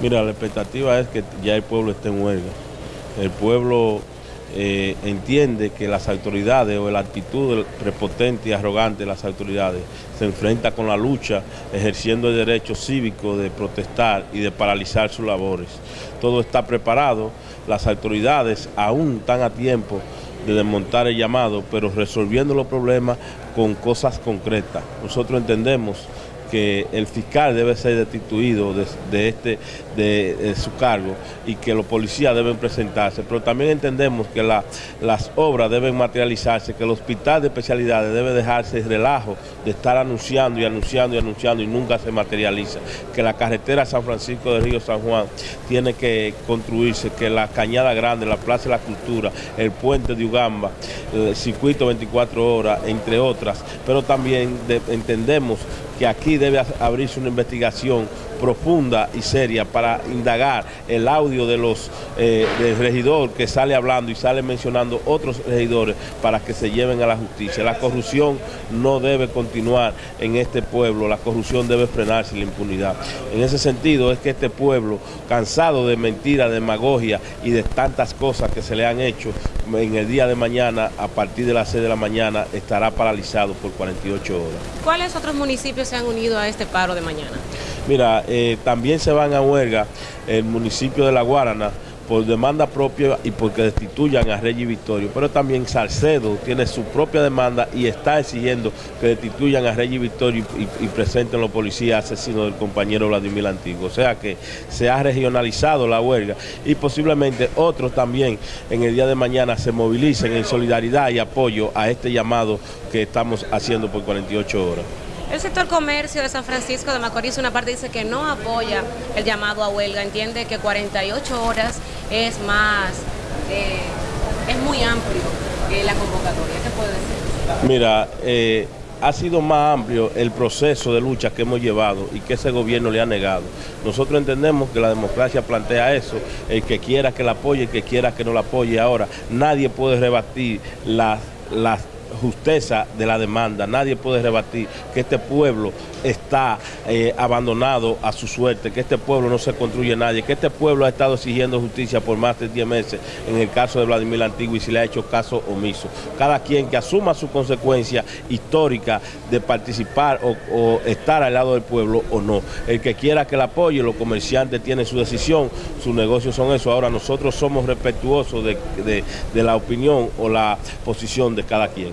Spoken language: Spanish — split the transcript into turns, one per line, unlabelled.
Mira, la expectativa es que ya el pueblo esté en huelga. El pueblo eh, entiende que las autoridades o la actitud prepotente y arrogante de las autoridades se enfrenta con la lucha ejerciendo el derecho cívico de protestar y de paralizar sus labores. Todo está preparado, las autoridades aún están a tiempo de desmontar el llamado, pero resolviendo los problemas con cosas concretas. Nosotros entendemos que el fiscal debe ser destituido de, este, de, su cargo y que los policías deben presentarse, pero también entendemos que las obras deben materializarse, que el hospital de especialidades debe dejarse el relajo de estar anunciando y anunciando y anunciando y nunca se materializa, que la carretera San Francisco de Río San Juan tiene que construirse, que la Cañada Grande, la Plaza de la Cultura, el puente de Ugamba, el circuito 24 horas, entre otras, pero también entendemos que aquí debe abrirse una investigación profunda y seria para indagar el audio de los eh, del regidor que sale hablando y sale mencionando otros regidores para que se lleven a la justicia. La corrupción no debe continuar en este pueblo, la corrupción debe frenarse la impunidad. En ese sentido es que este pueblo, cansado de mentiras, demagogia y de tantas cosas que se le han hecho, en el día de mañana, a partir de las 6 de la mañana, estará paralizado por 48 horas.
¿Cuáles otros municipios se han unido a este paro de mañana?
Mira, eh, también se van a huelga el municipio de La Guarana, por demanda propia y porque destituyan a Reyes Victorio. Pero también Salcedo tiene su propia demanda y está exigiendo que destituyan a Reyes Victorio y, presenten los policías asesinos del compañero Vladimir Antiguo. O sea que se ha regionalizado la huelga y posiblemente otros también en el día de mañana se movilicen en solidaridad y apoyo a este llamado que estamos haciendo por 48 horas.
El sector comercio de San Francisco de Macorís, una parte dice que no apoya el llamado a huelga, entiende que 48 horas es más, eh, es muy amplio que la convocatoria. ¿Qué puede decir?
Mira, eh, ha sido más amplio el proceso de lucha que hemos llevado y que ese gobierno le ha negado. Nosotros entendemos que la democracia plantea eso, el que quiera que la apoye, el que quiera que no la apoye. Ahora, nadie puede rebatir las, las justeza de la demanda. Nadie puede rebatir que este pueblo está eh, abandonado a su suerte, que este pueblo no se construye nadie, que este pueblo ha estado exigiendo justicia por más de 10 meses en el caso de Vladimir Antiguo y se le ha hecho caso omiso. Cada quien que asuma su consecuencia histórica de participar o, estar al lado del pueblo o no. El que quiera que la apoye, los comerciantes tienen su decisión, sus negocios son eso. Ahora nosotros somos respetuosos de la opinión o la posición de cada quien.